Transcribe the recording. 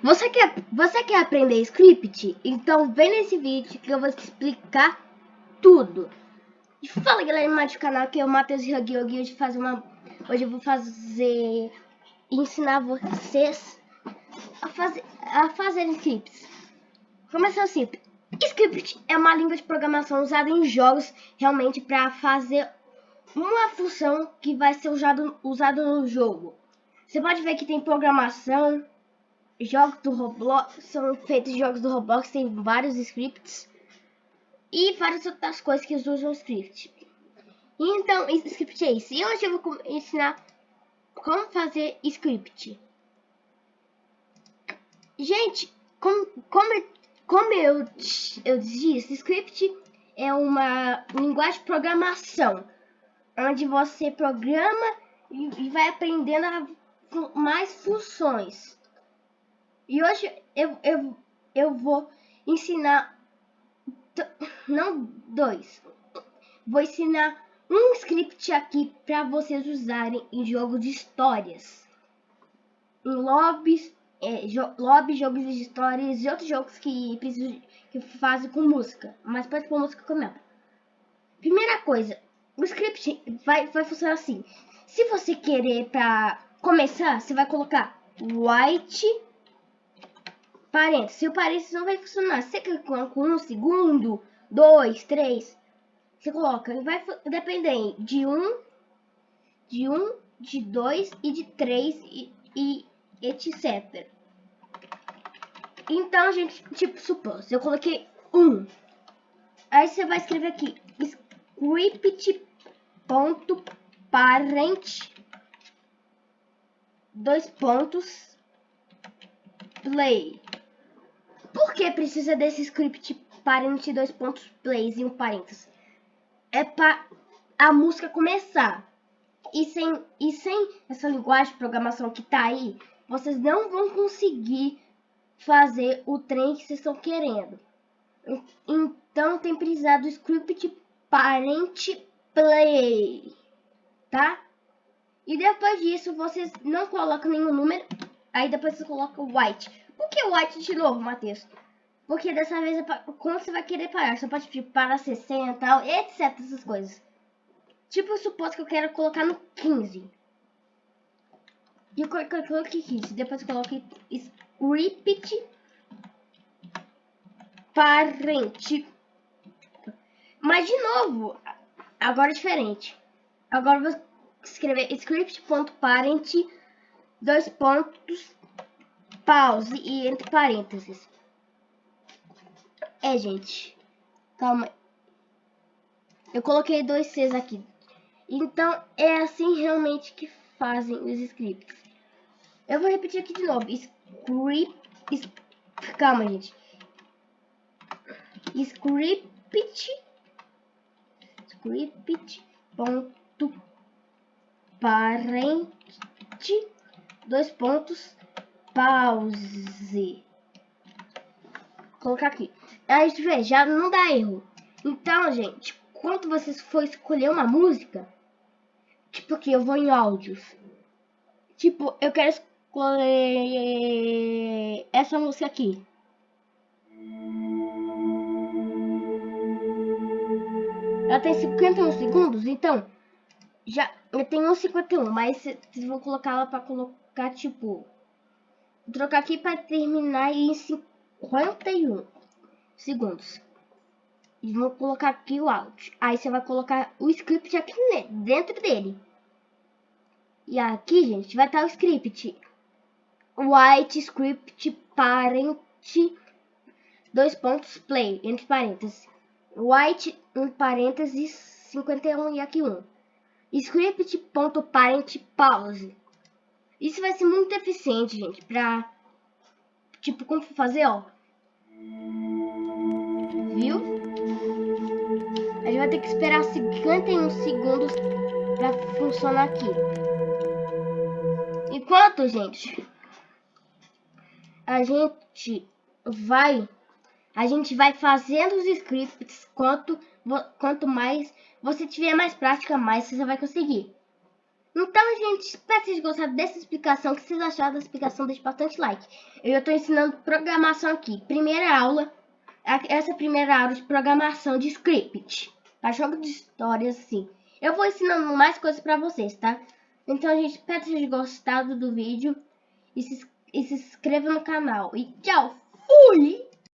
Você quer, você quer aprender script? Então vem nesse vídeo que eu vou te explicar tudo. E fala galera mais do canal que é o Matheus Huggy hoje fazer uma hoje eu vou fazer ensinar vocês a fazer a fazer scripts. Começar simples. Script é uma língua de programação usada em jogos realmente para fazer uma função que vai ser usado usado no jogo. Você pode ver que tem programação, jogos do Roblox, são feitos jogos do Roblox, tem vários scripts e várias outras coisas que usam script. Então, script é isso. E hoje eu vou ensinar como fazer script. Gente, como, como, como eu, eu disse, script é uma linguagem de programação, onde você programa e, e vai aprendendo mais funções. E hoje eu, eu, eu vou ensinar, não dois, vou ensinar um script aqui para vocês usarem em jogos de histórias. Em lobbies, é, jo lobby, jogos de histórias e outros jogos que que fazem com música, mas pode pôr música com ela. Primeira coisa, o script vai, vai funcionar assim. Se você querer para começar, você vai colocar white parênteses. Se o parênteses não vai funcionar, você com um segundo, dois, três, você coloca, vai depender de um, de um, de dois e de três e, e etc. Então, gente, tipo, supor, se eu coloquei um, aí você vai escrever aqui, script.parent, dois pontos, play. Por que precisa desse script parent dois pontos plays e um parênteses? É para a música começar. E sem, e sem essa linguagem de programação que tá aí, vocês não vão conseguir fazer o trem que vocês estão querendo. Então tem precisado do script parent play, tá? E depois disso vocês não colocam nenhum número, aí depois você coloca white. Por que white de novo, Matheus? Porque dessa vez, é quando você vai querer parar, você pode pedir para 60, tal, etc, essas coisas. Tipo, suposto que eu quero colocar no 15. E eu coloquei 15, depois eu coloquei script parente. Mas de novo, agora é diferente. Agora eu vou escrever script.parent, dois pontos, pause e entre parênteses. É, gente. Calma. Eu coloquei dois Cs aqui. Então, é assim realmente que fazem os scripts. Eu vou repetir aqui de novo. Script... Calma, gente. Script... Script... Ponto... Parente... Dois pontos pause. Vou colocar aqui. Aí, vê, já não dá erro. Então, gente, quando vocês for escolher uma música, tipo aqui, eu vou em áudios. Tipo, eu quero escolher essa música aqui. Ela tem 51 segundos, então já eu tenho 51, mas vocês vão colocar ela para colocar tipo trocar aqui para terminar em 51 segundos. E vou colocar aqui o áudio. Aí você vai colocar o script aqui dentro dele. E aqui, gente, vai estar o script. White script parent dois pontos play entre parênteses. White em parênteses 51 e aqui 1. Script.parent pause. Isso vai ser muito eficiente, gente, pra... Tipo, como fazer, ó. Viu? A gente vai ter que esperar 51 segundos pra funcionar aqui. Enquanto, gente, a gente vai... A gente vai fazendo os scripts quanto, quanto mais você tiver mais prática, mais você vai conseguir. Então, gente, espero que vocês gostaram dessa explicação. O que vocês acharam da explicação? Deixe bastante like. Eu estou ensinando programação aqui. Primeira aula, essa primeira aula de programação de script. Para jogo de histórias, assim. Eu vou ensinando mais coisas para vocês, tá? Então, gente, espero que vocês gostado do vídeo. E se, e se inscreva no canal. E tchau! Fui!